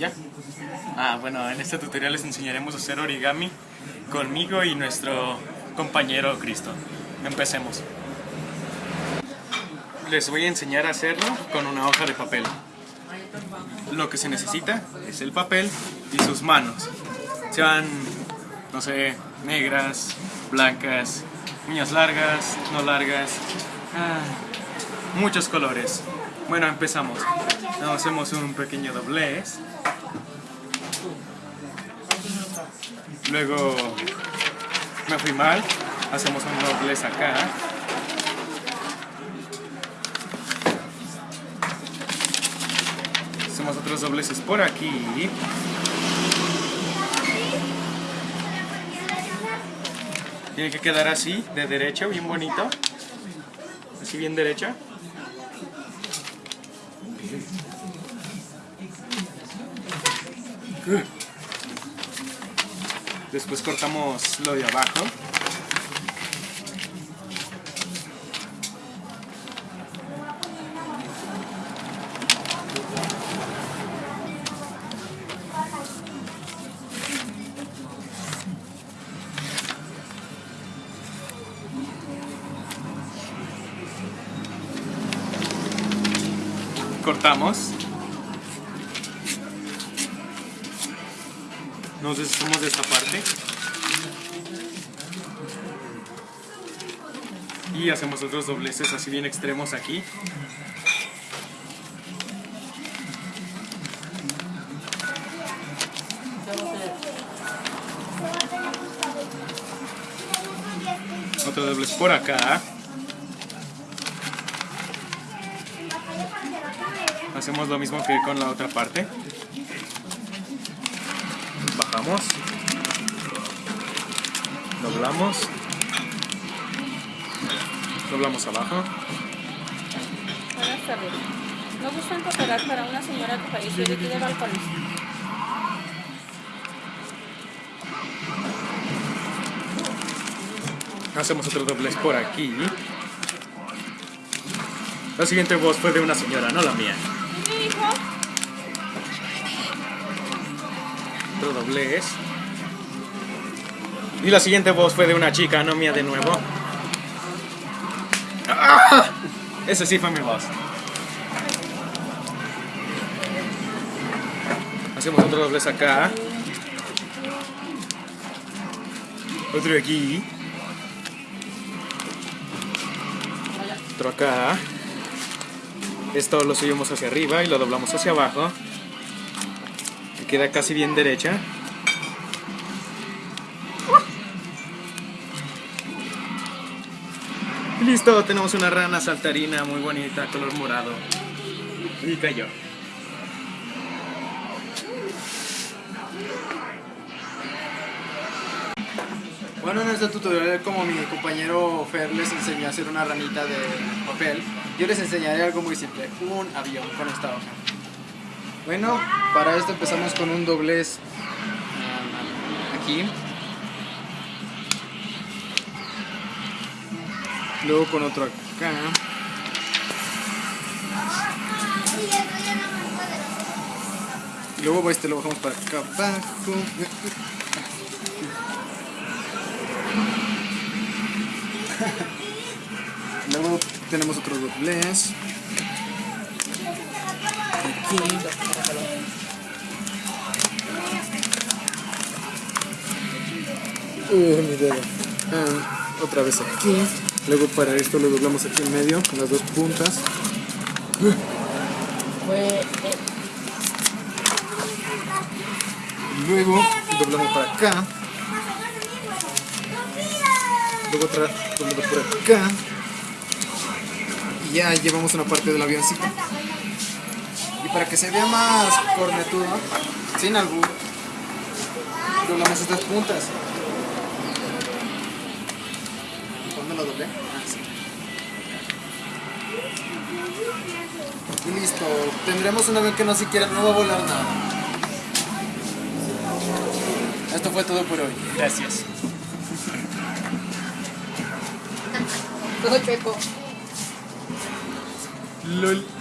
¿Ya? Ah, bueno, en este tutorial les enseñaremos a hacer origami conmigo y nuestro compañero Cristo. Empecemos. Les voy a enseñar a hacerlo con una hoja de papel. Lo que se necesita es el papel y sus manos. Sean, no sé, negras, blancas, uñas largas, no largas, ah, muchos colores. Bueno, empezamos. hacemos un pequeño doblez. Luego me fui mal. Hacemos un doblez acá. Hacemos otros dobleces por aquí. Tiene que quedar así, de derecha, bien bonito. Así bien derecha. Después cortamos lo de abajo. cortamos. Nos deshacemos de esta parte. Y hacemos otros dobleces así bien extremos aquí. Otro doblez por acá. Hacemos lo mismo que con la otra parte. Bajamos. Doblamos. Doblamos abajo. Buenas tardes. ¿No gustan cooperar para una señora que falleció de aquí de balcones? Hacemos otro doblez por aquí. La siguiente voz fue de una señora, no la mía. Otro doblez. Y la siguiente voz fue de una chica, no mía de nuevo. ¡Ah! Ese sí fue mi voz. Hacemos otro doblez acá. Otro aquí. Otro acá. Esto lo subimos hacia arriba y lo doblamos hacia abajo. Queda casi bien derecha. listo, tenemos una rana saltarina muy bonita, color morado. Y cayó. Bueno, en este tutorial, como mi compañero Fer les enseñó a hacer una ranita de papel, yo les enseñaré algo muy simple, un avión con esta hoja. Bueno, para esto empezamos con un doblez aquí. Luego con otro acá. Luego este lo bajamos para acá abajo. Luego tenemos otro doblez. Otra vez aquí. Luego para esto lo doblamos aquí en medio, con las dos puntas. Luego doblamos para acá. Luego otra doblamos por acá y ya llevamos una parte del avioncito. Y para que se vea más cornetudo, sin albur, doblamos estas puntas. ¿Dónde lo doblé? Ah, sí. Y listo, tendremos un avión que no siquiera no va a volar nada. Esto fue todo por hoy. Gracias. Todo chueco. LOL.